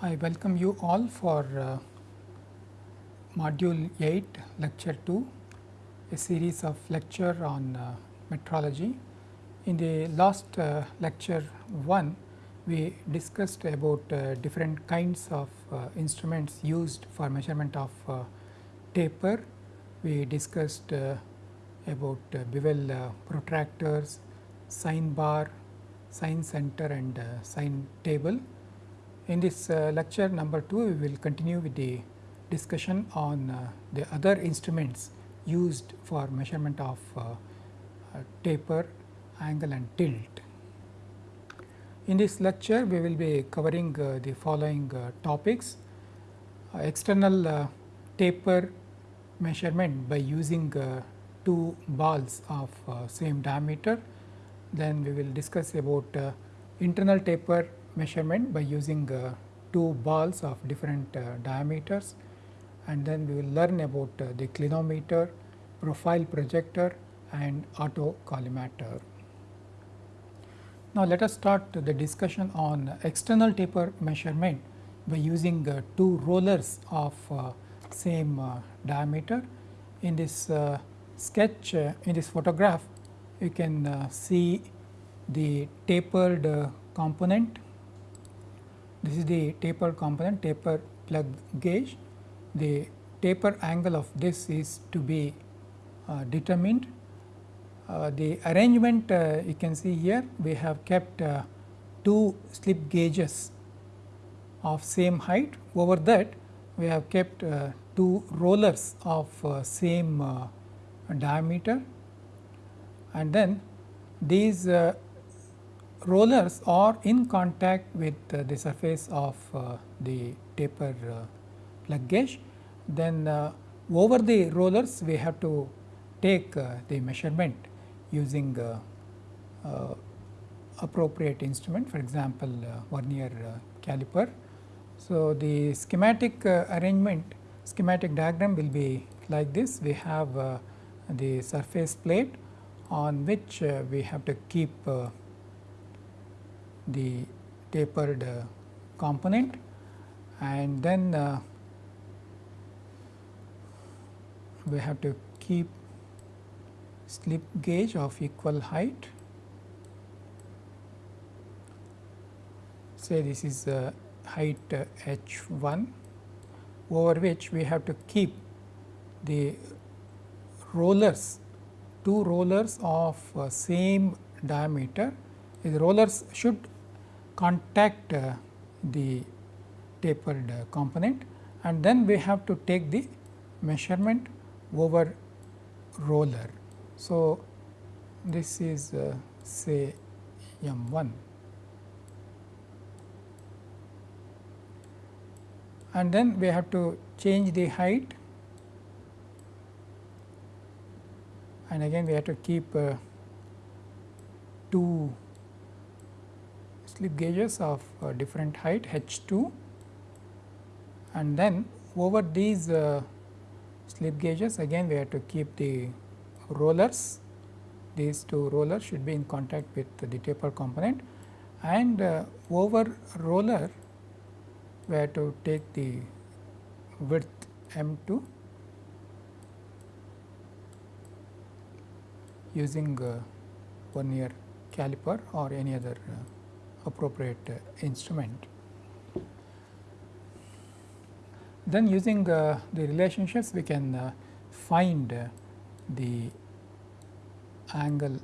I welcome you all for uh, module 8 lecture 2 a series of lecture on uh, metrology. In the last uh, lecture 1 we discussed about uh, different kinds of uh, instruments used for measurement of uh, taper. We discussed about bevel protractors, sine bar, sine center and sine table in this uh, lecture number 2, we will continue with the discussion on uh, the other instruments used for measurement of uh, uh taper, angle and tilt. In this lecture, we will be covering uh, the following uh, topics uh, external uh, taper measurement by using two balls of same diameter. Then we will discuss about internal taper measurement by using two balls of different diameters and then we will learn about uh, the clinometer, profile projector and auto collimator. Now, let us start the discussion on external taper measurement by using uh, two rollers of uh, same uh, diameter. In this sketch, in this photograph, you can see the tapered component this is the tapered component taper plug gauge. The taper angle of this is to be uh, determined. Uh, the arrangement uh, you can see here we have kept uh, two slip gauges of same height over that we have kept uh, two rollers of uh, same diameter and then these rollers are in contact with the surface of the taper plug gauge, then uh, over the rollers we have to take uh, the measurement using uh, appropriate instrument for example, vernier caliper. So, the schematic arrangement schematic diagram will be like this we have the surface plate on which we have to keep the tapered uh, component and then uh, we have to keep slip gauge of equal height. Say this is uh, height uh, h 1 over which we have to keep the rollers two rollers of uh, same diameter the rollers should contact uh, the tapered uh, component and then we have to take the measurement over roller. So, this is uh, say m 1 and then we have to change the height. And again we have to keep uh, two slip gauges of uh, different height h 2 and then over these uh, slip gauges. Again we have to keep the rollers. These two rollers should be in contact with the taper component. And uh, over roller we have to take the width m 2 using uh, vernier caliper or any other uh, appropriate uh, instrument. Then using uh, the relationships we can uh, find the angle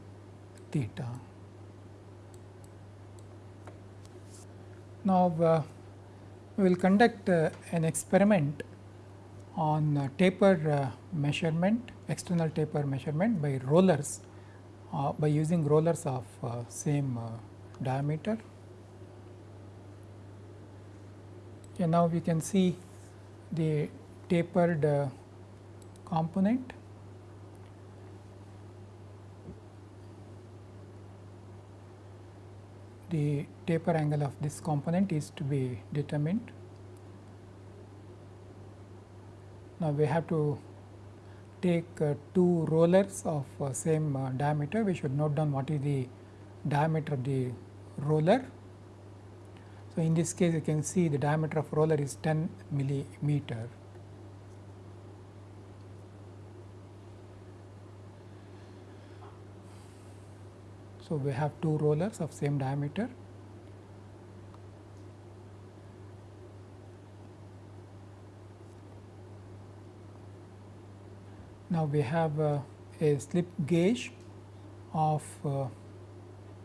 theta. Now, uh, we will conduct uh, an experiment on uh, taper measurement, external taper measurement by rollers by using rollers of same diameter. Okay, now we can see the tapered uh, component. The taper angle of this component is to be determined. Now, we have to take uh, two rollers of uh, same uh, diameter, we should note down what is the diameter of the roller so, in this case you can see the diameter of roller is 10 millimeter. So, we have two rollers of same diameter. Now, we have uh, a slip gauge of uh,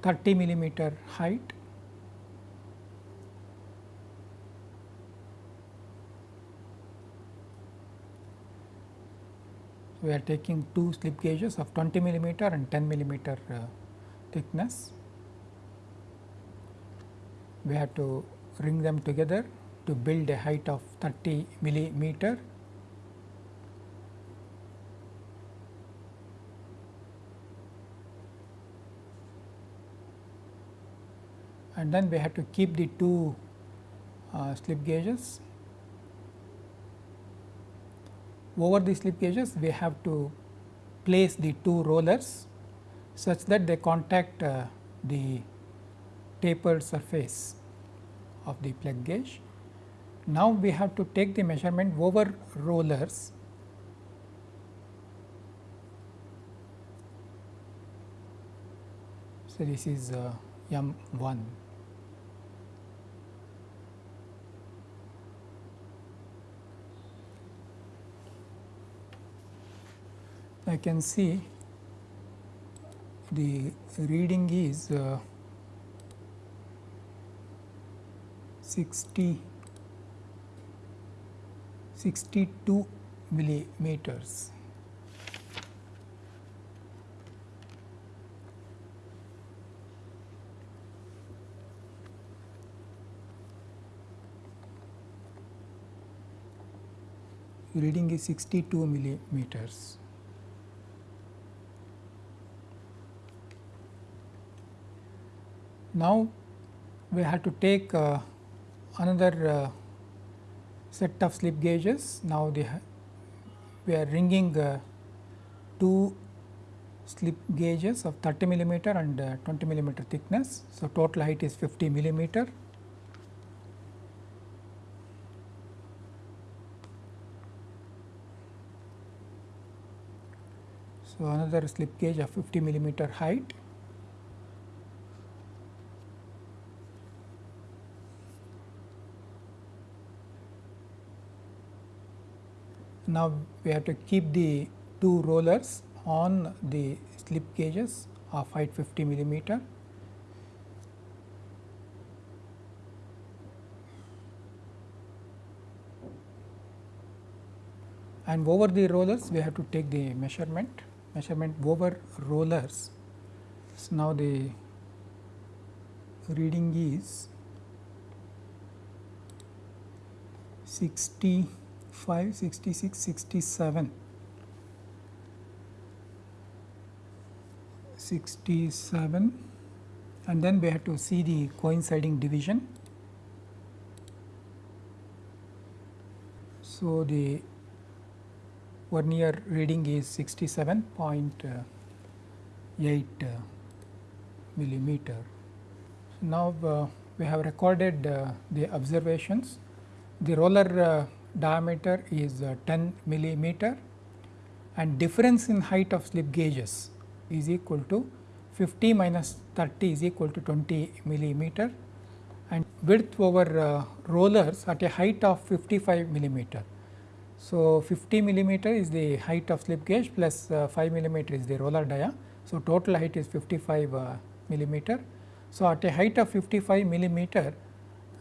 30 millimeter height we are taking two slip gauges of 20 millimeter and 10 millimeter uh, thickness. We have to ring them together to build a height of 30 millimeter. And then we have to keep the two uh, slip gauges. Over the slip gauges, we have to place the two rollers such that they contact uh, the tapered surface of the plug gauge. Now, we have to take the measurement over rollers So, this is uh, M 1. I can see the reading is uh, 60 62 millimeters. Reading is 62 millimeters. Now, we have to take uh, another uh, set of slip gauges. Now, the, we are ringing uh, two slip gauges of 30 millimeter and uh, 20 millimeter thickness. So, total height is 50 millimeter. So, another slip gauge of 50 millimeter height Now, we have to keep the two rollers on the slip gauges of height 50 millimeter. And over the rollers, we have to take the measurement, measurement over rollers. So, now the reading is 60 65, 66, 67, 67 and then we have to see the coinciding division. So, the vernier reading is 67.8 uh, millimeter. Now, uh, we have recorded uh, the observations. The roller uh, diameter is uh, 10 millimeter and difference in height of slip gauges is equal to 50 minus 30 is equal to 20 millimeter and width over uh, rollers at a height of 55 millimeter. So, 50 millimeter is the height of slip gauge plus uh, 5 millimeter is the roller dia. So, total height is 55 uh, millimeter. So, at a height of 55 millimeter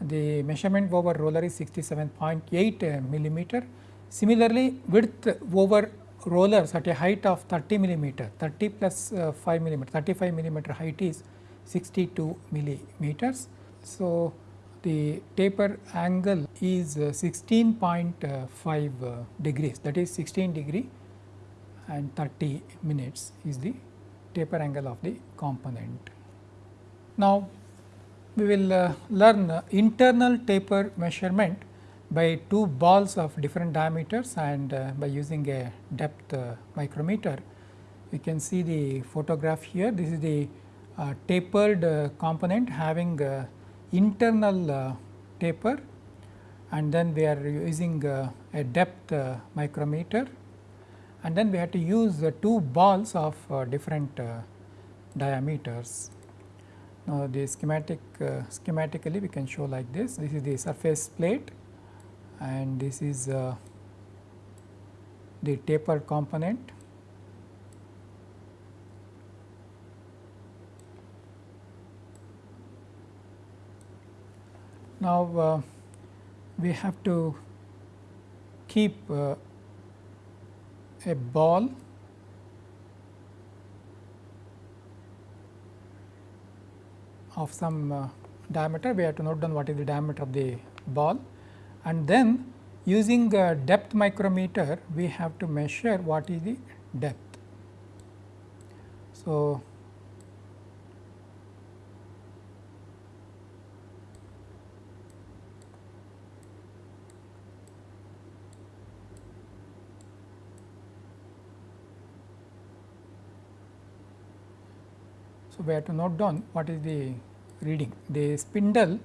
the measurement over roller is 67.8 millimeter. Similarly, width over rollers at a height of 30 millimeter, 30 plus, uh, 5 millimeter, 35 millimeter height is 62 millimeters. So, the taper angle is uh, 16.5 uh, degrees that is 16 degree and 30 minutes is the taper angle of the component. Now, we will uh, learn uh, internal taper measurement by two balls of different diameters and uh, by using a depth uh, micrometer. We can see the photograph here. This is the uh, tapered uh, component having internal taper and then we are using a depth micrometer and then we have to use two balls of different diameters. Now, the schematic uh, schematically we can show like this. This is the surface plate and this is uh, the tapered component. Now, uh, we have to keep uh, a ball of some uh, diameter, we have to note down what is the diameter of the ball and then using a depth micrometer we have to measure what is the depth. So, So, we have to note down what is the reading. The spindle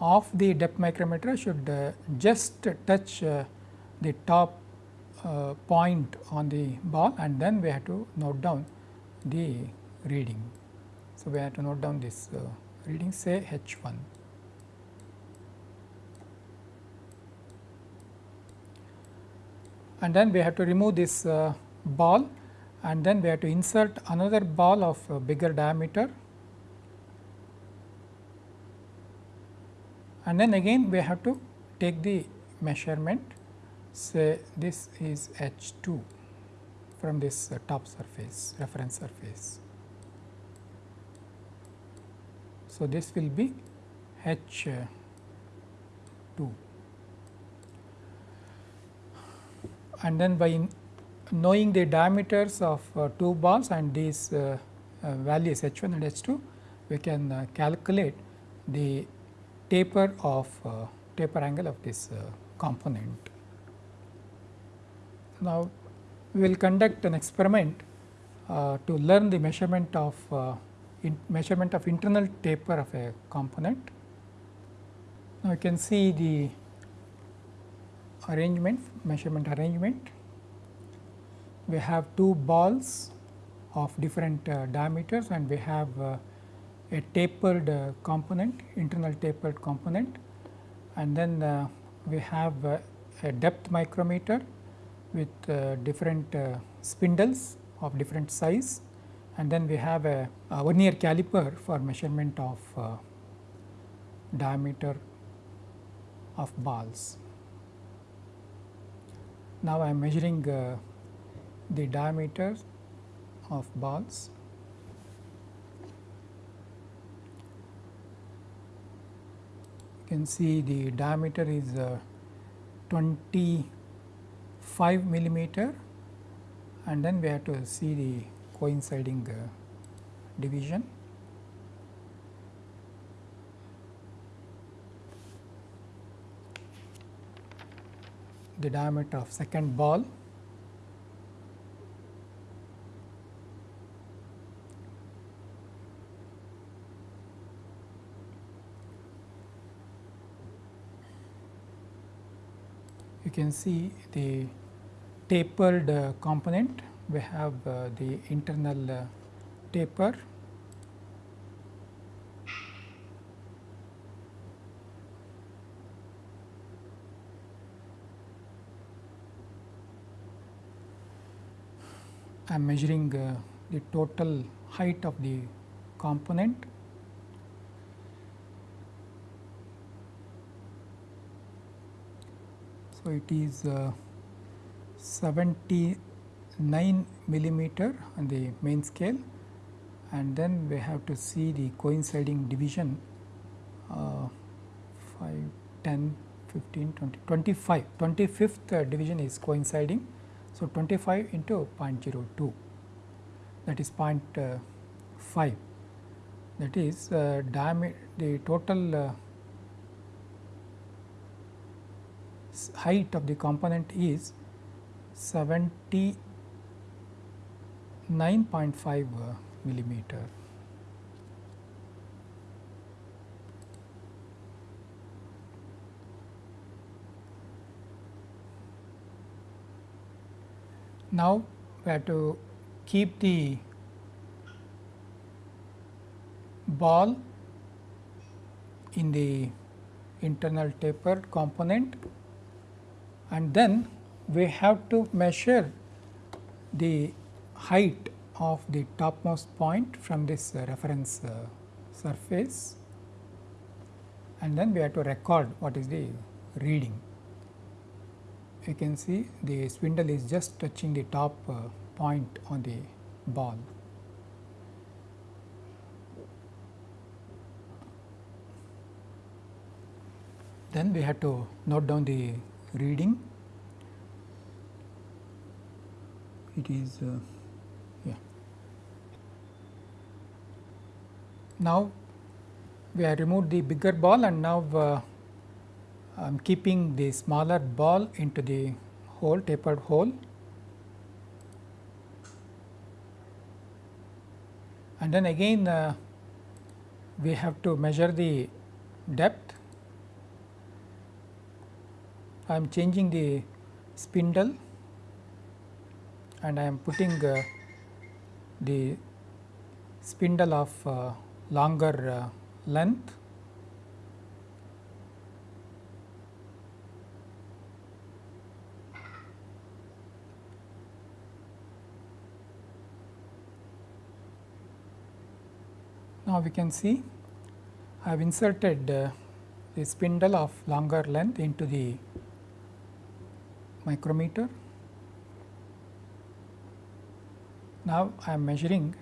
of the depth micrometer should uh, just touch uh, the top uh, point on the ball and then we have to note down the reading. So, we have to note down this uh, reading say H 1. And then we have to remove this uh, ball and then we have to insert another ball of uh, bigger diameter. And then again we have to take the measurement. Say this is H 2 from this uh, top surface reference surface. So, this will be H uh, 2 and then by knowing the diameters of uh, two balls and these uh, uh, values H 1 and H 2 we can uh, calculate the taper of uh, taper angle of this uh, component. Now, we will conduct an experiment uh, to learn the measurement of measurement of internal taper of a component. Now, you can see the arrangement measurement arrangement. We have two balls of different uh, diameters and we have uh, a tapered uh, component, internal tapered component and then uh, we have uh, a depth micrometer with uh, different spindles of different size and then we have a, a vernier caliper for measurement of diameter of balls. Now, I am measuring the diameter of balls You can see the diameter is uh, 25 millimeter and then we have to see the coinciding uh, division. the diameter of second ball can see the tapered uh, component. We have uh, the internal uh, taper I am measuring uh, the total height of the component So, it is uh, 79 millimeter on the main scale. And then we have to see the coinciding division uh, 5, 10, 15, 20, 25, 25th uh, division is coinciding. So, 25 into 0.02 that is uh, 0.5 that is uh, the total height of the component is 79.5 uh, millimeter. Now, we have to keep the ball in the internal tapered component and then we have to measure the height of the topmost point from this reference uh, surface and then we have to record what is the reading you can see the spindle is just touching the top uh, point on the ball. Then we have to note down the reading. It is uh, yeah. Now we have removed the bigger ball and now uh, I am keeping the smaller ball into the hole tapered hole and then again uh, we have to measure the depth. I am changing the spindle and I am putting uh, the spindle of uh, longer uh, length. Now, we can see I have inserted uh, the spindle of longer length into the micrometer. Now, I am measuring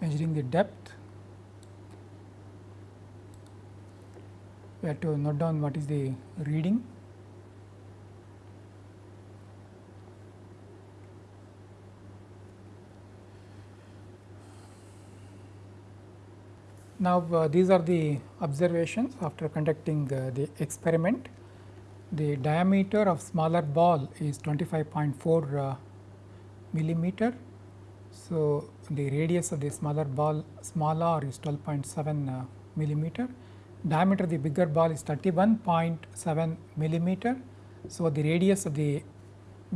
measuring the depth. We have to note down what is the reading Now, uh, these are the observations after conducting uh, the experiment. The diameter of smaller ball is 25.4 uh, millimeter. So, the radius of the smaller ball smaller is 12.7 uh, millimeter. Diameter of the bigger ball is 31.7 millimeter. So, the radius of the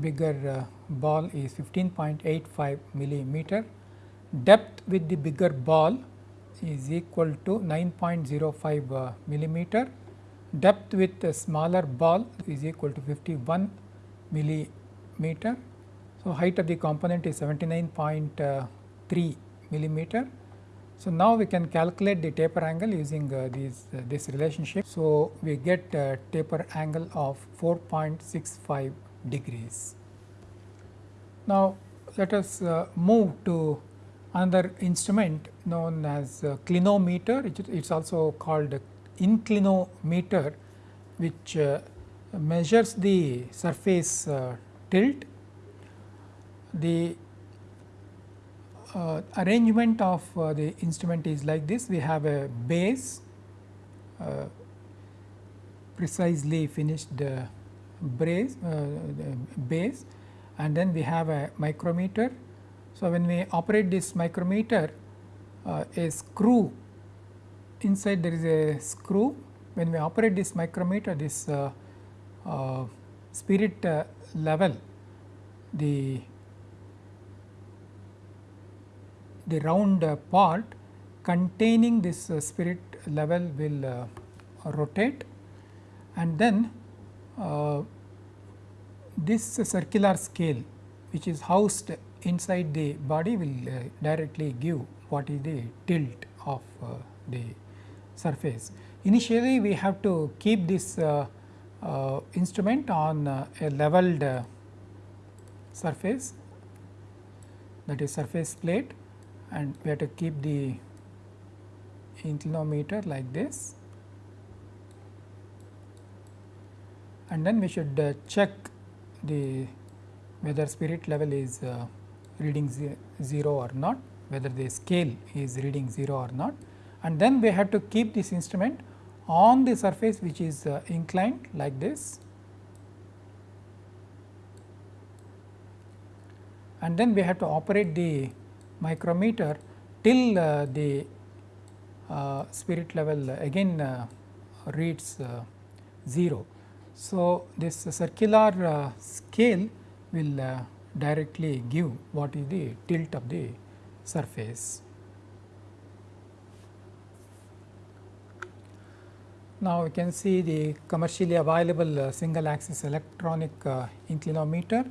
bigger uh, ball is 15.85 millimeter. Depth with the bigger ball is equal to 9.05 uh, millimeter. Depth with a smaller ball is equal to 51 millimeter. So, height of the component is 79.3 millimeter. So, now we can calculate the taper angle using uh, these uh, this relationship. So, we get a taper angle of 4.65 degrees. Now, let us uh, move to another instrument known as clinometer, it is also called inclinometer which uh, measures the surface uh, tilt. The uh, arrangement of uh, the instrument is like this, we have a base uh, precisely finished brace, base and then we have a micrometer so, when we operate this micrometer uh, a screw inside there is a screw. When we operate this micrometer this uh, uh, spirit uh, level the the round uh, part containing this uh, spirit level will rotate. And then this circular scale which is housed inside the body will uh, directly give what is the tilt of uh, the surface. Initially, we have to keep this uh, uh instrument on uh, a leveled uh, surface that is surface plate and we have to keep the inclinometer like this and then we should check the whether spirit level is reading 0 or not, whether the scale is reading 0 or not and then we have to keep this instrument on the surface which is uh, inclined like this and then we have to operate the micrometer till uh, the uh, spirit level again uh, reads uh, 0. So, this circular uh, scale will directly give what is the tilt of the surface. Now, we can see the commercially available uh, single axis electronic uh, inclinometer.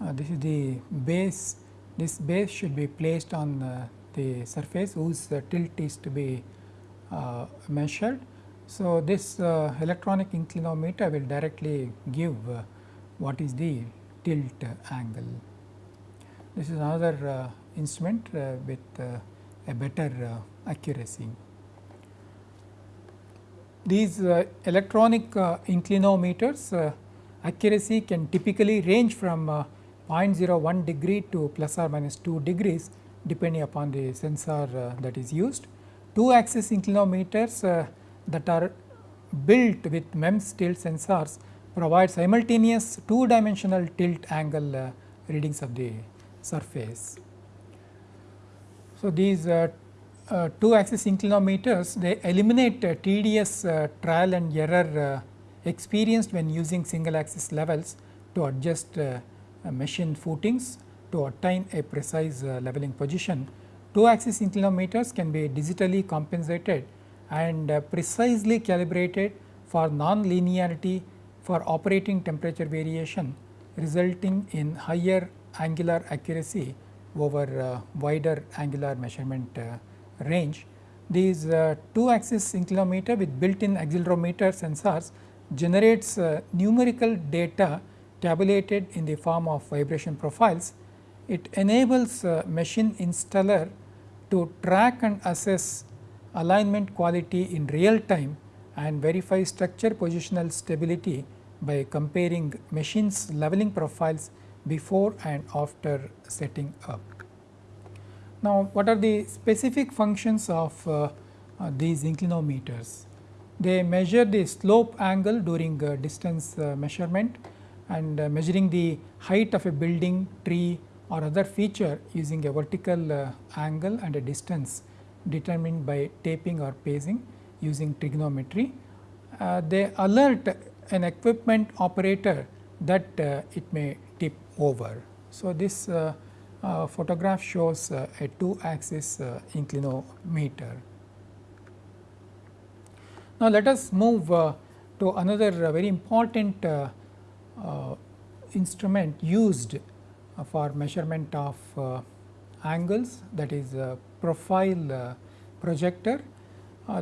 Uh, this is the base, this base should be placed on uh, the surface whose uh, tilt is to be uh, measured. So, this electronic inclinometer will directly give what is the tilt angle. This is another uh, instrument uh, with uh, a better accuracy. These uh, electronic uh, inclinometers uh, accuracy can typically range from 0.01 degree to plus or minus 2 degrees depending upon the sensor that is used. Two axis inclinometers that are built with MEMS tilt sensors provide simultaneous two dimensional tilt angle readings of the surface. So, these uh, uh, two axis inclinometers they eliminate uh, tedious uh, trial and error experienced when using single axis levels to adjust machine footings to attain a precise leveling position. Two axis inclinometers can be digitally compensated and precisely calibrated for non-linearity for operating temperature variation resulting in higher angular accuracy over uh, wider angular measurement uh, range. These uh, two axis inclinometer with built in accelerometer sensors generates uh, numerical data tabulated in the form of vibration profiles. It enables uh, machine installer to track and assess alignment quality in real time and verify structure positional stability by comparing machines leveling profiles before and after setting up. Now, what are the specific functions of uh, uh, these inclinometers? They measure the slope angle during uh, distance uh, measurement and uh, measuring the height of a building, tree or other feature using a vertical uh, angle and a distance determined by taping or pacing using trigonometry. they alert an equipment operator that it may tip over. So, this uh, photograph shows uh, a two axis uh, inclinometer. Now, let us move uh, to another uh, very important uh, instrument used for measurement of angles that is profile projector.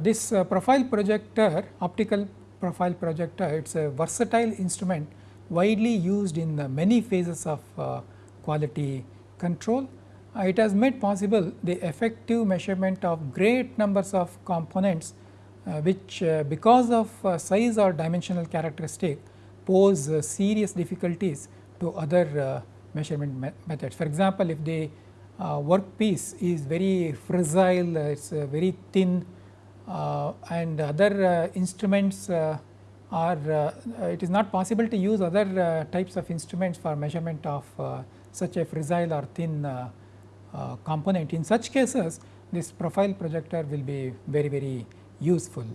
this profile projector optical profile projector it is a versatile instrument widely used in many phases of quality control, uh, it has made possible the effective measurement of great numbers of components uh, which uh, because of uh, size or dimensional characteristic pose uh, serious difficulties to other uh, measurement me methods. For example, if the workpiece is very fragile, it is very thin Uh, and other uh, instruments uh, are it is not possible to use other types of instruments for measurement of such a fragile or thin uh, uh, component. In such cases, this profile projector will be very, very useful.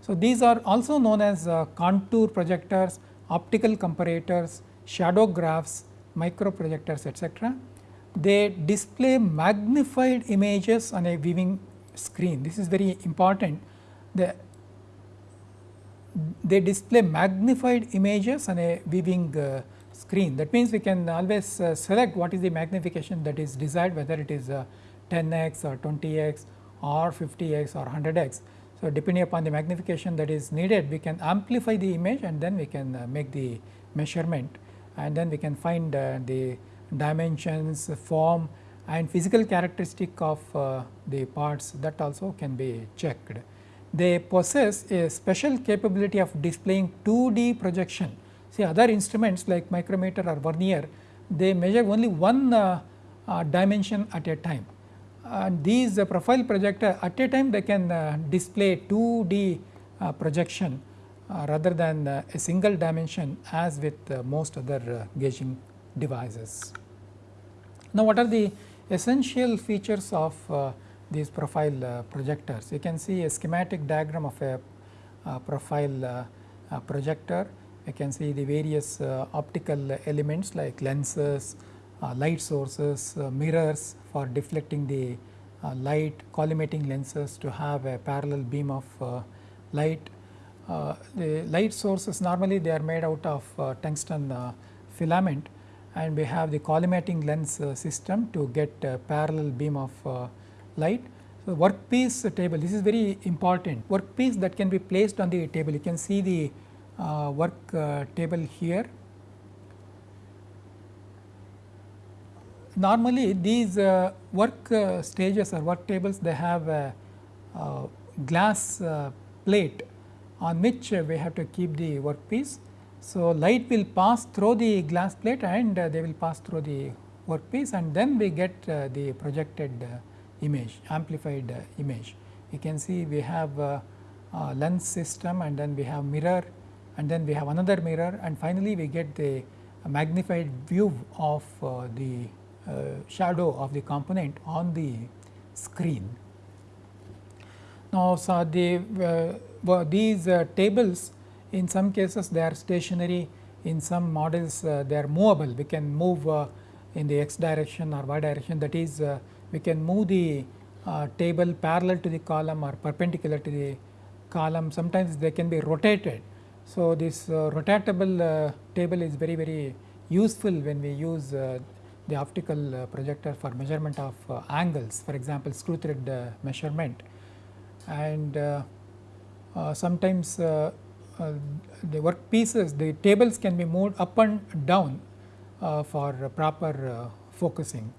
So, these are also known as uh, contour projectors, optical comparators, shadow graphs, micro projectors etc. They display magnified images on a viewing screen. This is very important. The, they display magnified images on a viewing uh, screen. That means, we can always uh, select what is the magnification that is desired whether it is uh, 10x or 20x or 50x or 100x. So, depending upon the magnification that is needed we can amplify the image and then we can uh, make the measurement and then we can find uh, the dimensions, form and physical characteristic of uh, the parts that also can be checked. They possess a special capability of displaying 2D projection See other instruments like micrometer or vernier, they measure only one uh, uh, dimension at a time. And these uh, profile projector at a time they can uh, display 2D uh, projection rather than a single dimension as with most other gauging devices. Now, what are the essential features of uh, these profile uh, projectors? You can see a schematic diagram of a uh, profile projector you can see the various uh, optical elements like lenses, uh, light sources, uh, mirrors for deflecting the light, collimating lenses to have a parallel beam of light. the light sources normally they are made out of tungsten filament and we have the collimating lens system to get parallel beam of light. So, workpiece table this is very important workpiece that can be placed on the table you can see the uh, work uh, table here. Normally these uh, work stages or work tables they have a, a glass plate on which we have to keep the workpiece. So, light will pass through the glass plate and they will pass through the workpiece and then we get the projected image amplified image. You can see we have a, a lens system and then we have mirror and then we have another mirror and finally, we get the magnified view of uh, the uh, shadow of the component on the screen. Now, so the uh, these uh, tables in some cases they are stationary in some models uh, they are movable. We can move uh, in the x direction or y direction. That is we can move the table parallel to the column or perpendicular to the column. Sometimes they can be rotated. So, this uh, rotatable uh, table is very very useful when we use uh, the optical uh, projector for measurement of uh, angles for example, screw thread uh, measurement. And sometimes Uh, the work pieces the tables can be moved up and down uh, for proper uh, focusing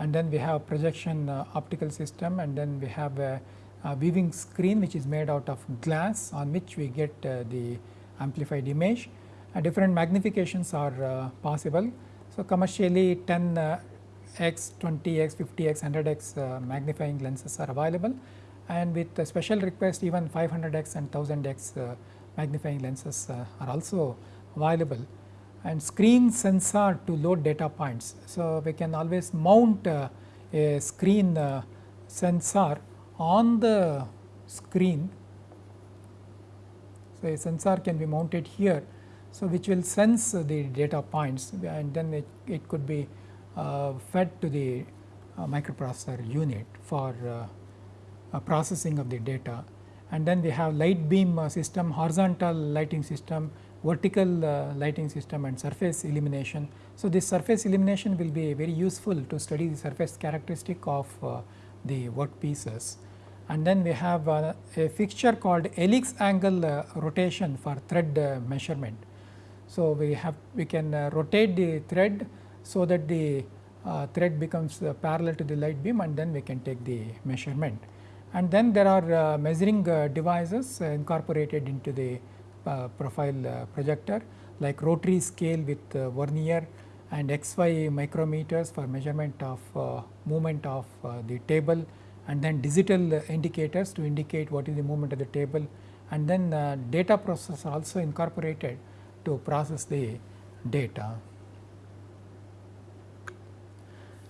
and then we have projection optical system and then we have a, a, viewing screen which is made out of glass on which we get the amplified image. Uh, different magnifications are uh, possible. So, commercially 10 uh, x, 20 x, 50 x, 100 x magnifying lenses are available and with special request even 500 x and 1000 x magnifying lenses are also available and screen sensor to load data points. So, we can always mount uh, a screen uh, sensor on the screen so, a sensor can be mounted here. So, which will sense the data points and then it, it could be uh, fed to the uh, microprocessor unit for uh, processing of the data. And then we have light beam uh, system, horizontal lighting system, vertical uh, lighting system and surface illumination. So, this surface illumination will be very useful to study the surface characteristic of uh, the workpieces and then we have uh, a fixture called helix angle uh, rotation for thread uh, measurement. So, we have we can rotate the thread so that the thread becomes parallel to the light beam and then we can take the measurement. And then there are uh, measuring uh, devices uh, incorporated into the profile projector like rotary scale with vernier and XY micrometers for measurement of movement of the table and then digital indicators to indicate what is the movement of the table and then uh, data processor also incorporated to process the data.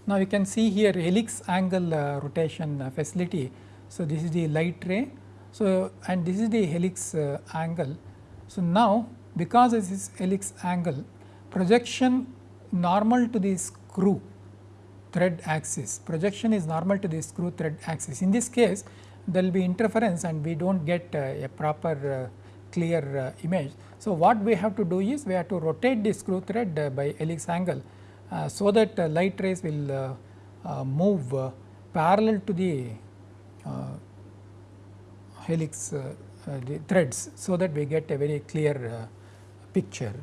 Now, you can see here helix angle uh, rotation uh, facility. So, this is the light ray. So, and this is the helix uh, angle. So, now because this helix angle projection normal to the screw thread axis. Projection is normal to the screw thread axis. In this case, there will be interference and we do not get uh, a proper uh, clear uh, image. So, what we have to do is we have to rotate the screw thread uh, by helix angle, uh, so that light rays will move parallel to the helix the threads, so that we get a very clear picture.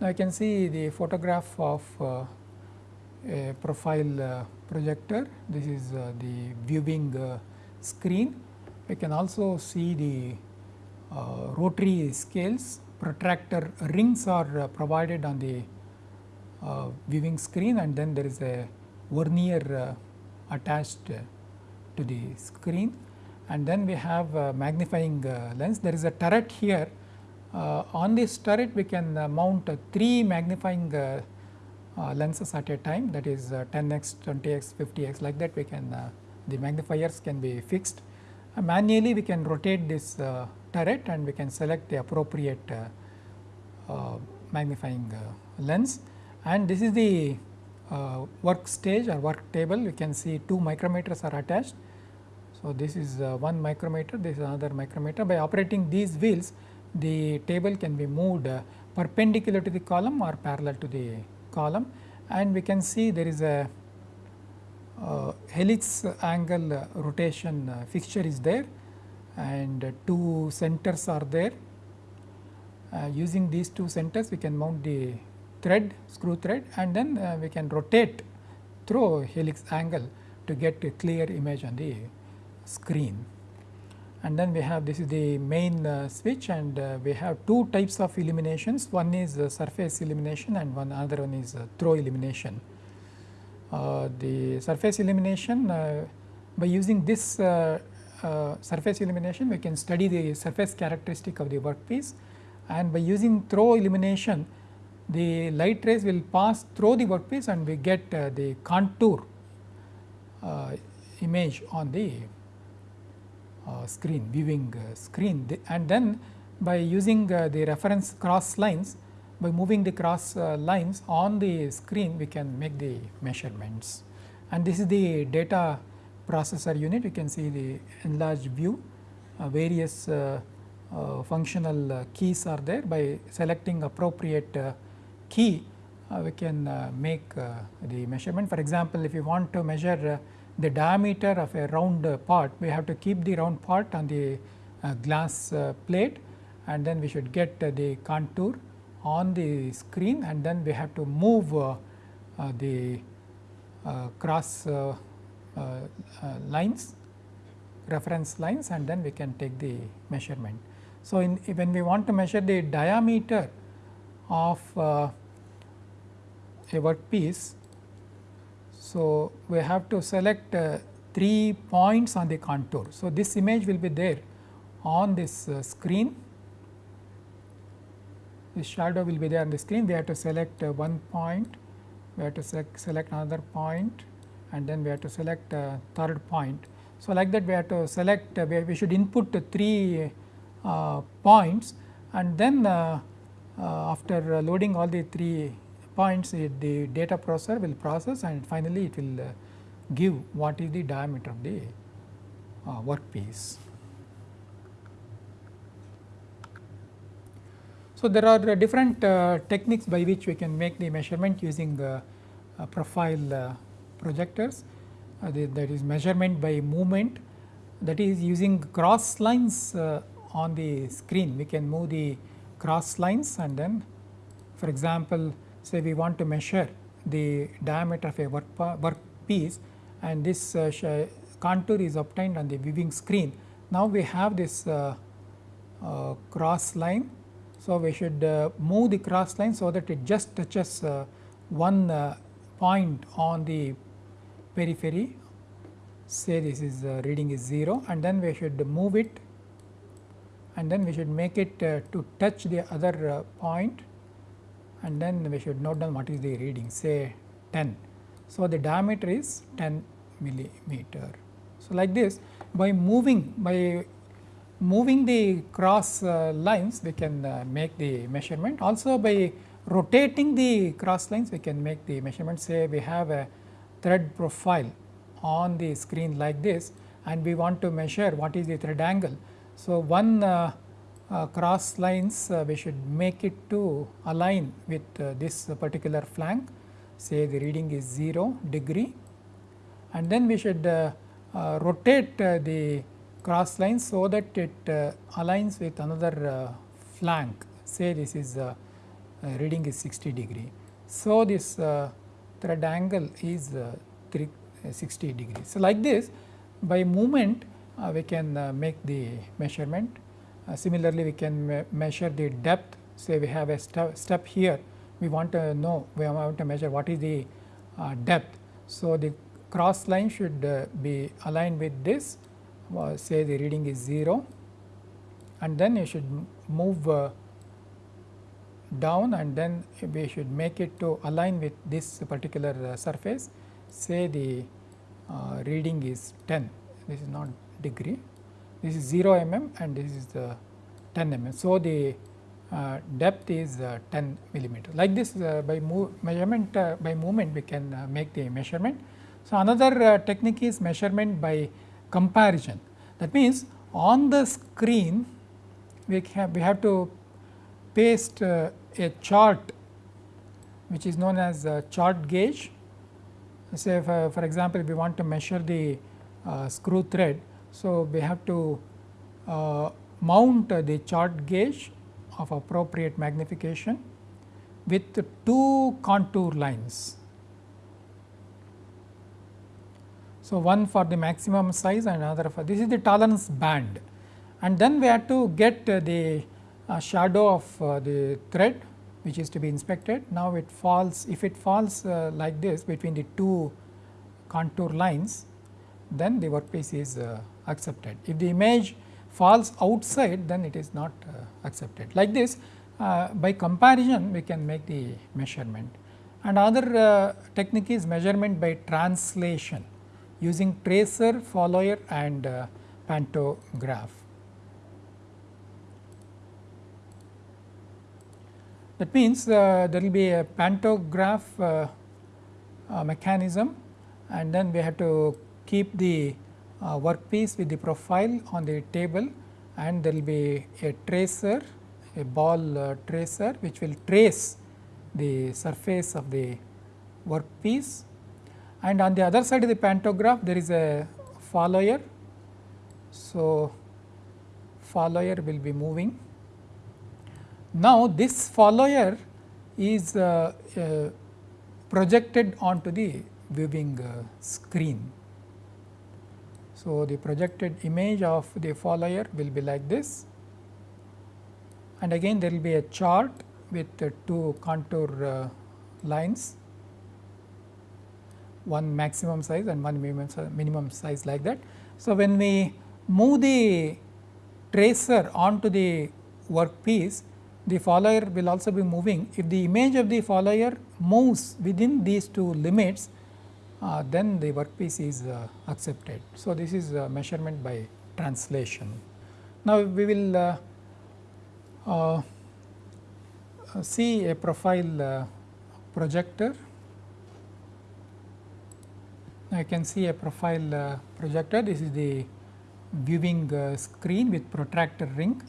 Now, I can see the photograph of uh, a profile uh, projector. This is uh, the viewing uh, screen. I can also see the uh, rotary scales, protractor rings are uh, provided on the uh, viewing screen and then there is a vernier uh, attached uh, to the screen and then we have magnifying uh, lens. There is a turret here. Uh, on this turret we can mount three magnifying lenses at a time that is 10x, 20x, 50x like that we can the magnifiers can be fixed. manually we can rotate this turret and we can select the appropriate uh, uh, magnifying uh, lens and this is the work stage or work table you can see two micrometers are attached. So, this is one micrometer this is another micrometer by operating these wheels the table can be moved perpendicular to the column or parallel to the column and we can see there is a uh, helix angle rotation uh, fixture is there and two centers are there. Uh, using these two centers we can mount the thread screw thread and then uh, we can rotate through helix angle to get a clear image on the screen. And then we have this is the main uh, switch and uh, we have two types of illuminations one is surface illumination and one other one is throw illumination. Uh, the surface illumination uh, by using this uh, surface illumination we can study the surface characteristic of the workpiece and by using throw illumination the light rays will pass through the workpiece and we get uh, the contour uh, image on the uh, screen viewing uh, screen. The, and then by using uh, the reference cross lines by moving the cross lines on the screen we can make the measurements. And this is the data processor unit. You can see the enlarged view. Uh, various uh, uh, functional uh, keys are there. By selecting appropriate uh, key uh, we can uh, make uh, the measurement for example if you want to measure uh, the diameter of a round part we have to keep the round part on the glass plate and then we should get the contour on the screen and then we have to move the cross uh, uh, lines reference lines and then we can take the measurement. So, in when we want to measure the diameter of uh, a workpiece, so we have to select uh, 3 points on the contour. So, this image will be there on this uh, screen, the shadow will be there on the screen, we have to select uh, one point, we have to select, select another point. And then we have to select a third point. So, like that we have to select uh, we should input three uh, points. And then uh, uh, after loading all the three points it, the data processor will process and finally it will uh, give what is the diameter of the uh, workpiece. So, there are different techniques by which we can make the measurement using profile projectors uh, the, that is measurement by movement that is using cross lines uh, on the screen. We can move the cross lines and then for example, say we want to measure the diameter of a work, work piece and this uh, contour is obtained on the viewing screen. Now, we have this uh, uh, cross line. So, we should uh, move the cross line so that it just touches one point on the periphery say this is uh, reading is 0 and then we should move it and then we should make it uh, to touch the other uh, point and then we should note down what is the reading say 10. So, the diameter is 10 millimeter. So, like this by moving by moving the cross uh, lines we can uh, make the measurement also by rotating the cross lines we can make the measurement say we have a thread profile on the screen like this and we want to measure what is the thread angle. So, one uh, uh, cross lines uh, we should make it to align with this particular flank say the reading is 0 degree and then we should rotate the cross line so that it aligns with another flank say this is reading is 60 degree. So, this thread angle is uh, 360 uh, degrees. So, like this by movement we can make the measurement. Uh, similarly, we can me measure the depth. Say we have a step, step here. We want to know we want to measure what is the uh, depth. So, the cross line should uh, be aligned with this. Uh, say the reading is 0 and then you should move uh, down and then we should make it to align with this particular uh, surface. Say the uh, reading is 10 this is not degree this is 0 mm and this is the 10 mm. So, the uh, depth is uh, 10 millimeter like this uh, by measurement uh, by movement we can uh, make the measurement. So, another uh, technique is measurement by comparison that means on the screen we have we have to paste a chart which is known as chart gauge say for, for example, we want to measure the screw thread. So, we have to mount the chart gauge of appropriate magnification with two contour lines. So, one for the maximum size and another for this is the tolerance band and then we have to get uh, the uh, shadow of uh, the thread which is to be inspected. Now, it falls if it falls uh, like this between the two contour lines then the workpiece is uh, accepted. If the image falls outside then it is not uh, accepted. Like this uh, by comparison we can make the measurement and other uh, technique is measurement by translation using tracer, follower and uh, pantograph. That means, uh, there will be a pantograph uh, mechanism and then we have to keep the uh, workpiece with the profile on the table and there will be a tracer a ball uh, tracer which will trace the surface of the workpiece and on the other side of the pantograph there is a follower. So, follower will be moving. Now, this follower is uh, uh, projected onto the viewing uh, screen. So, the projected image of the follower will be like this and again there will be a chart with two contour uh, lines one maximum size and one minimum, minimum size like that. So, when we move the tracer onto the workpiece the follower will also be moving. If the image of the follower moves within these two limits uh, then the workpiece is uh, accepted. So, this is measurement by translation. Now, we will uh, uh, see a profile uh, projector. You can see a profile projector. This is the viewing screen with protractor ring.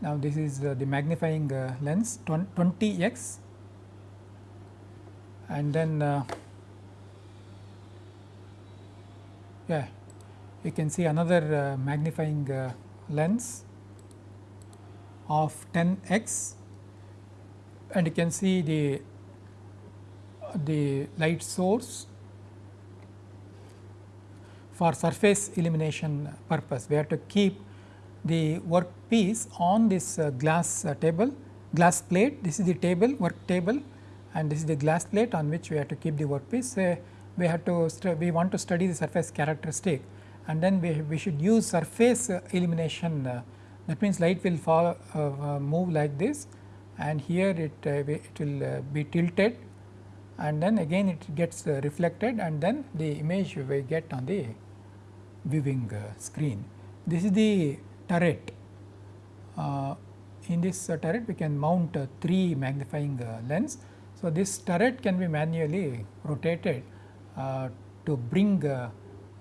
Now, this is the magnifying lens 20 x and then yeah you can see another uh, magnifying uh, lens of 10 x and you can see the the light source for surface illumination purpose. We have to keep the work piece on this uh, glass table, glass plate. This is the table, work table and this is the glass plate on which we have to keep the work piece. Uh, we have to we want to study the surface characteristic and then we, we should use surface uh, illumination uh, that means light will fall uh, uh move like this and here it uh, it will uh, be tilted and then again it gets reflected and then the image we get on the viewing screen. This is the turret. in this turret we can mount three magnifying lens. So, this turret can be manually rotated uh, to bring uh,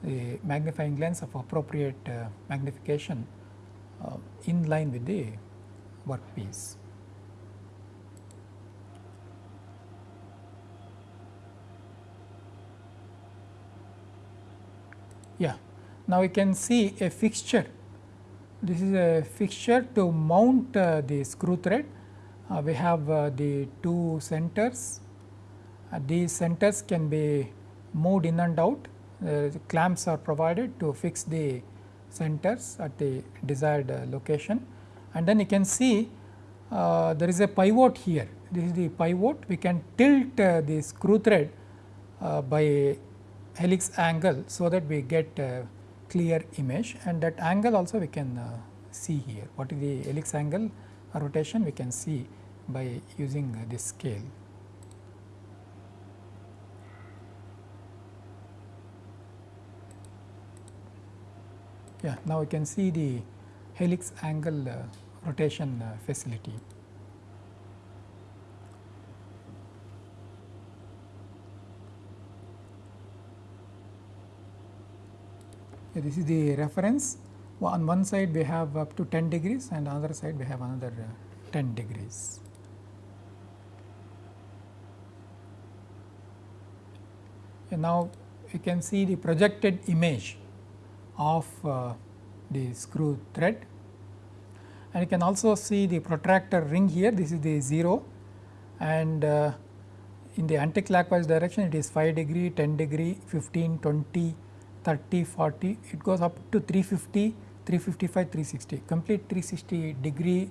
a magnifying lens of appropriate uh, magnification in line with the workpiece. Yeah. Now, we can see a fixture. This is a fixture to mount uh, the screw thread. Uh, we have uh, the two centers. these centers can be moved in and out, uh, clamps are provided to fix the centers at the desired uh, location. And then you can see uh, there is a pivot here. This is the pivot. We can tilt uh, the screw thread uh, by helix angle so that we get clear image. And that angle also we can uh, see here. What is the helix angle rotation we can see by using this scale. Yeah, now we can see the helix angle uh, rotation uh, facility. Yeah, this is the reference. On one side we have up to 10 degrees and other side we have another uh, 10 degrees. And now you can see the projected image of uh, the screw thread. And you can also see the protractor ring here. This is the 0 and uh, in the anti-clockwise direction it is 5 degree, 10 degree, 15, 20, 30, 40 it goes up to 350, 355, 360 complete 360 degree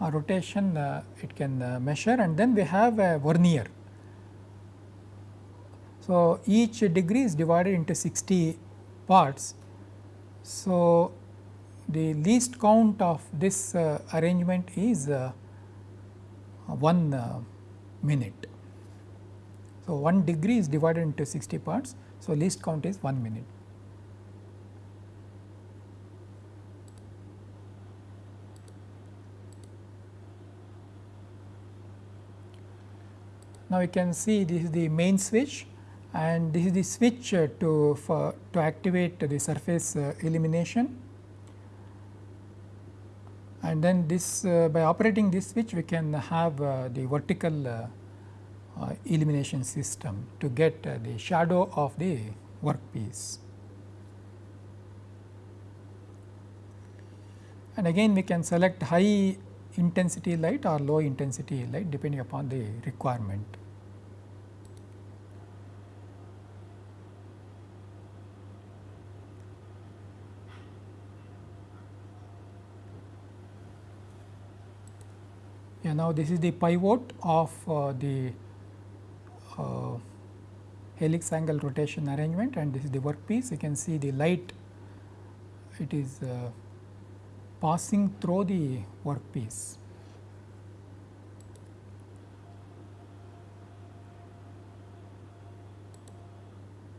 uh, rotation uh, it can uh, measure. And then we have a vernier. So, each degree is divided into 60 parts so, the least count of this uh, arrangement is uh, 1 uh, minute. So, 1 degree is divided into 60 parts. So, least count is 1 minute. Now, you can see this is the main switch and this is the switch uh, to for to activate the surface uh, illumination. and then this uh, by operating this switch we can have uh, the vertical uh, illumination system to get the shadow of the workpiece. And again we can select high intensity light or low intensity light depending upon the requirement. Yeah, now this is the pivot of uh, the uh, helix angle rotation arrangement and this is the workpiece. You can see the light it is uh, passing through the workpiece.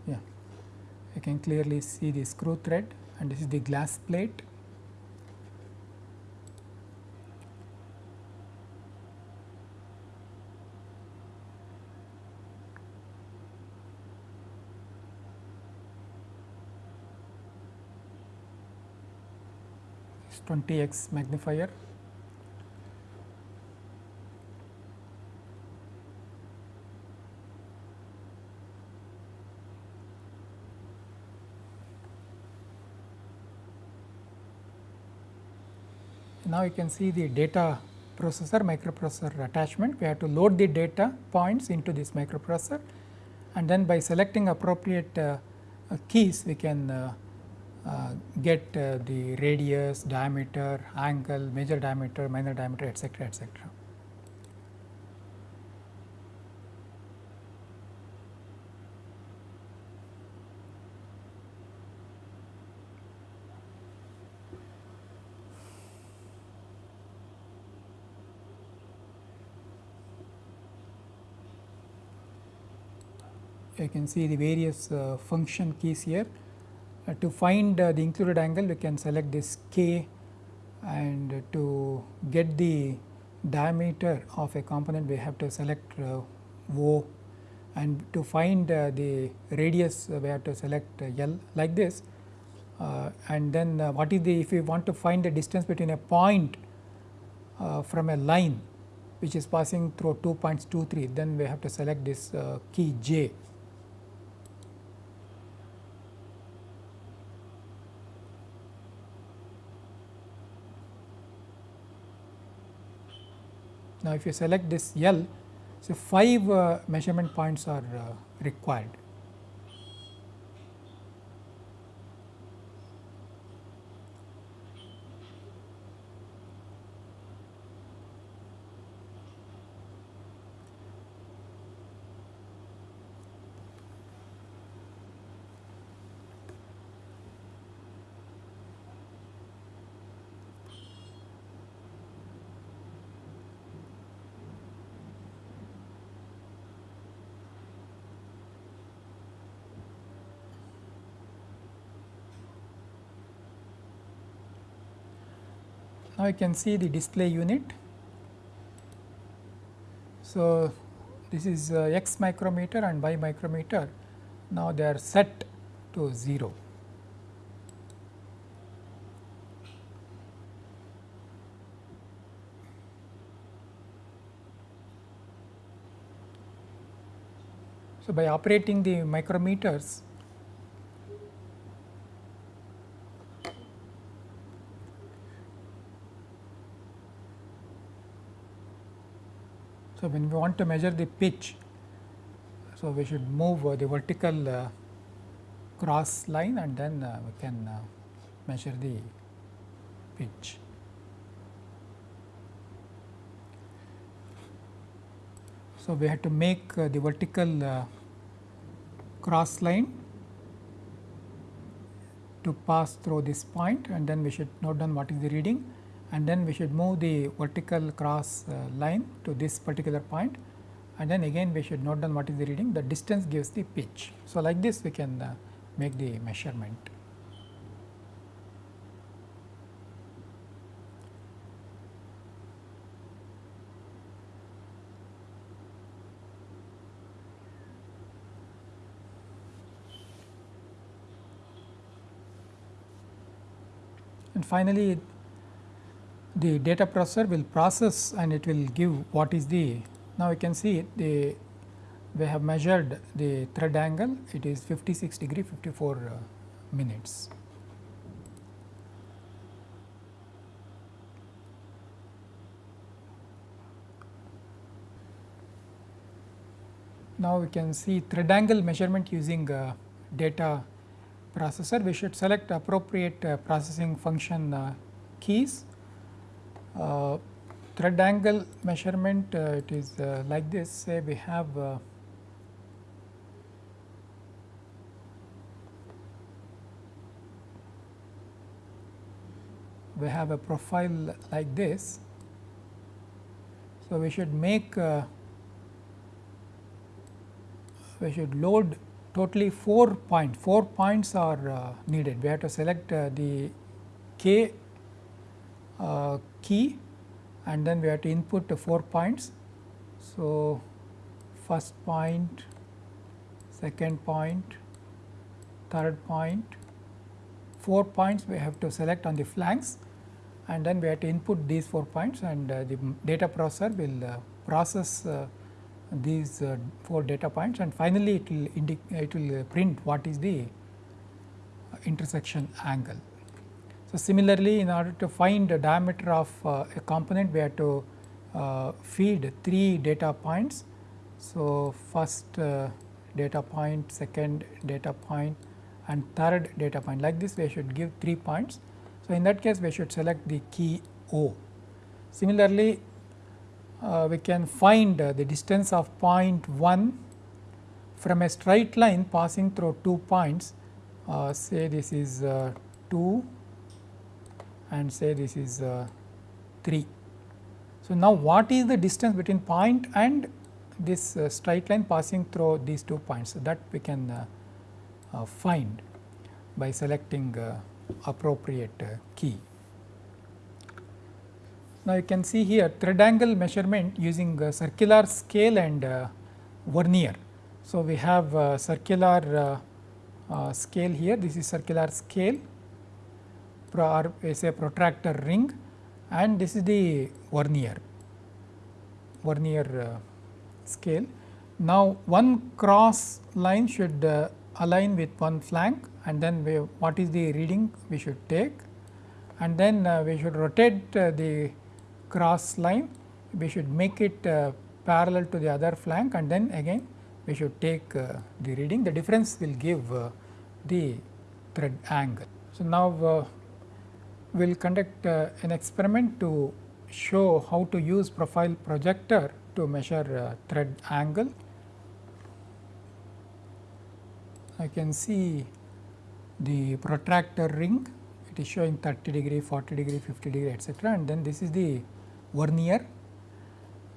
Yeah, you can clearly see the screw thread and this is the glass plate 20 x magnifier. Now, you can see the data processor microprocessor attachment. We have to load the data points into this microprocessor and then by selecting appropriate uh, uh, keys we can uh, get uh, the radius, diameter, angle, major diameter, minor diameter etcetera etcetera. You can see the various uh, function keys here uh, to find uh, the included angle we can select this k and to get the diameter of a component we have to select uh, O. And to find uh, the radius uh, we have to select uh, L like this. And then what is the if we want to find the distance between a point from a line which is passing through 2 points 2 3 then we have to select this key J Now, if you select this L, so 5 uh, measurement points are uh, required. Now, you can see the display unit. So, this is uh, x micrometer and y micrometer. Now, they are set to 0. So, by operating the micrometers, when we want to measure the pitch, so we should move uh, the vertical uh, cross line and then uh, we can uh, measure the pitch. So, we have to make uh, the vertical cross line to pass through this point and then we should note down what is the reading and then we should move the vertical cross uh, line to this particular point and then again we should note down what is the reading the distance gives the pitch. So, like this we can uh, make the measurement. And finally, the data processor will process and it will give what is the now you can see the we have measured the thread angle. It is 56 degree 54 uh, minutes. Now we can see thread angle measurement using uh, data processor. We should select appropriate uh, processing function uh, keys uh, thread angle measurement uh, it is uh, like this say we have we have a profile like this. So, we should make uh, we should load totally 4 points, 4 points are uh, needed. We have to select uh, the k key and then we have to input the 4 points. So, first point, second point, third point, 4 points we have to select on the flanks and then we have to input these 4 points and uh, the data processor will uh, process uh, these uh, 4 data points and finally, it will it will print what is the intersection angle. So, similarly, in order to find the diameter of uh, a component, we have to uh, feed 3 data points. So, first uh, data point, second data point and third data point like this we should give 3 points. So, in that case we should select the key O. Similarly, uh, we can find uh, the distance of point 1 from a straight line passing through 2 points uh, say this is 2 and say this is uh, 3. So, now what is the distance between point and this uh, straight line passing through these two points. So, that we can uh, uh find by selecting uh, appropriate uh, key. Now, you can see here thread angle measurement using circular scale and vernier. So, we have circular scale here this is circular scale or a protractor ring and this is the vernier vernier uh, scale. Now, one cross line should uh, align with one flank and then we, what is the reading we should take and then uh, we should rotate uh, the cross line we should make it uh, parallel to the other flank and then again we should take uh, the reading the difference will give the thread angle. So, now we will conduct uh, an experiment to show how to use profile projector to measure uh, thread angle. I can see the protractor ring it is showing 30 degree, 40 degree, 50 degree etcetera and then this is the vernier.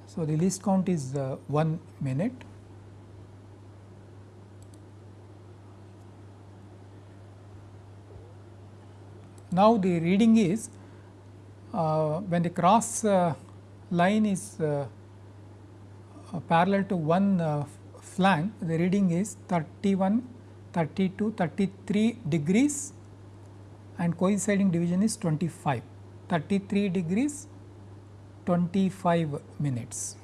So, the least count is uh, 1 minute Now, the reading is uh, when the cross uh, line is uh, uh, parallel to one uh, flank the reading is 31, 32, 33 degrees and coinciding division is 25, 33 degrees 25 minutes.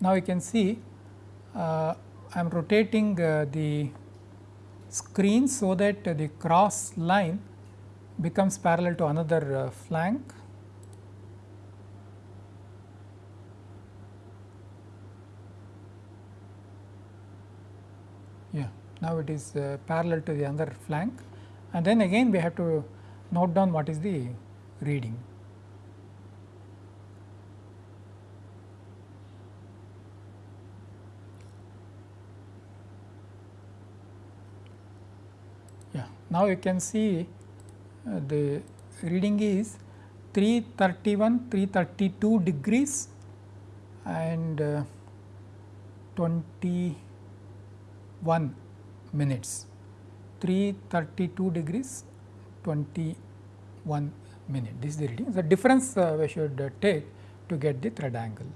Now, you can see uh, I am rotating uh, the screen so that the cross line becomes parallel to another uh, flank. Yeah, now it is uh, parallel to the other flank and then again we have to note down what is the reading. Now, you can see uh, the reading is 331, 332 degrees and uh, 21 minutes, 332 degrees 21 minute. This is the reading. The difference uh, we should uh, take to get the thread angle.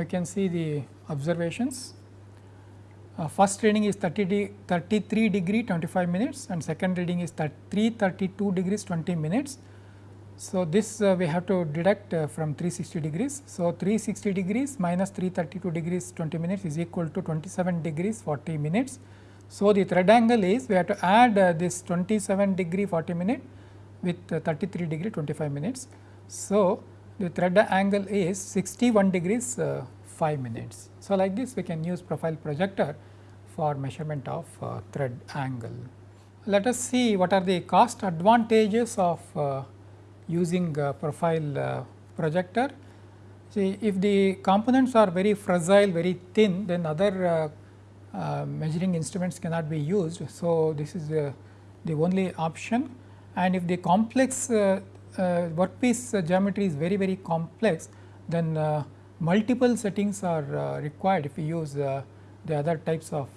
You can see the observations. Uh, first reading is 30 de 33 degree 25 minutes and second reading is 332 degrees 20 minutes. So, this uh, we have to deduct uh, from 360 degrees. So, 360 degrees minus 332 degrees 20 minutes is equal to 27 degrees 40 minutes. So, the thread angle is we have to add uh, this 27 degree 40 minute with uh, 33 degree 25 minutes. So, the thread angle is 61 degrees uh, 5 minutes. So, like this we can use profile projector for measurement of uh, thread angle. Let us see what are the cost advantages of uh, using profile uh, projector. See if the components are very fragile, very thin then other uh, uh, measuring instruments cannot be used. So, this is the only option and if the complex uh, workpiece uh, geometry is very very complex then uh, multiple settings are required if we use the other types of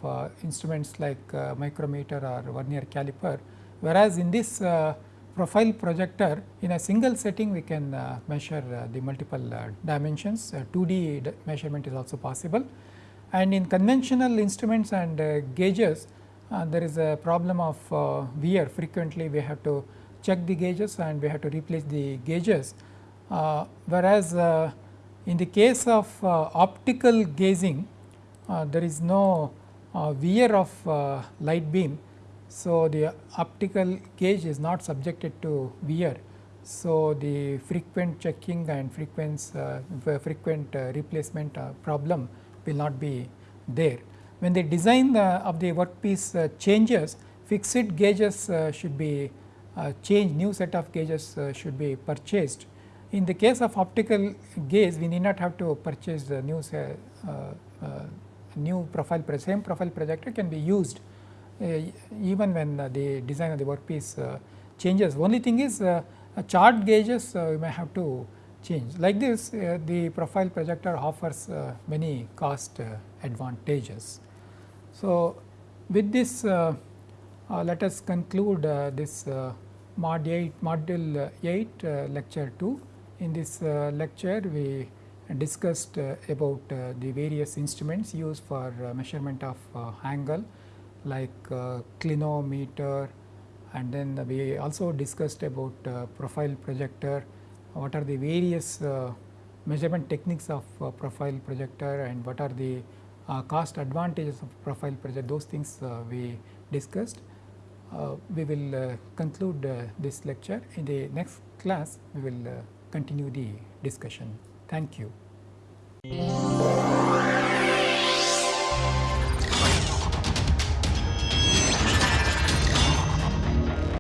instruments like micrometer or vernier caliper. Whereas, in this profile projector in a single setting we can uh, measure uh, the multiple uh, dimensions. 2D measurement is also possible. And in conventional instruments and gauges there is a problem of wear. Frequently we have to check the gauges and we have to replace the gauges. Uh, whereas, uh, in the case of uh, optical gauging, uh, there is no uh, wear of light beam. So, the optical gauge is not subjected to wear. So, the frequent checking and frequent, frequent replacement problem will not be there. When the design of the workpiece changes fixed gauges should be change new set of gauges uh, should be purchased. In the case of optical gauge we need not have to purchase the new uh, new profile same profile projector can be used even when the design of the workpiece changes. Only thing is chart gauges we may have to change. Like this the profile projector offers many cost advantages. So, with this uh, let us conclude uh, this uh, mod 8 module uh, 8 uh, lecture 2. In this uh, lecture we discussed uh, about uh, the various instruments used for uh, measurement of angle like clinometer and then we also discussed about profile projector, what are the various measurement techniques of profile projector and what are the cost advantages of profile projector those things we discussed. Uh, we will uh, conclude uh, this lecture. In the next class, we will continue the discussion. Thank you.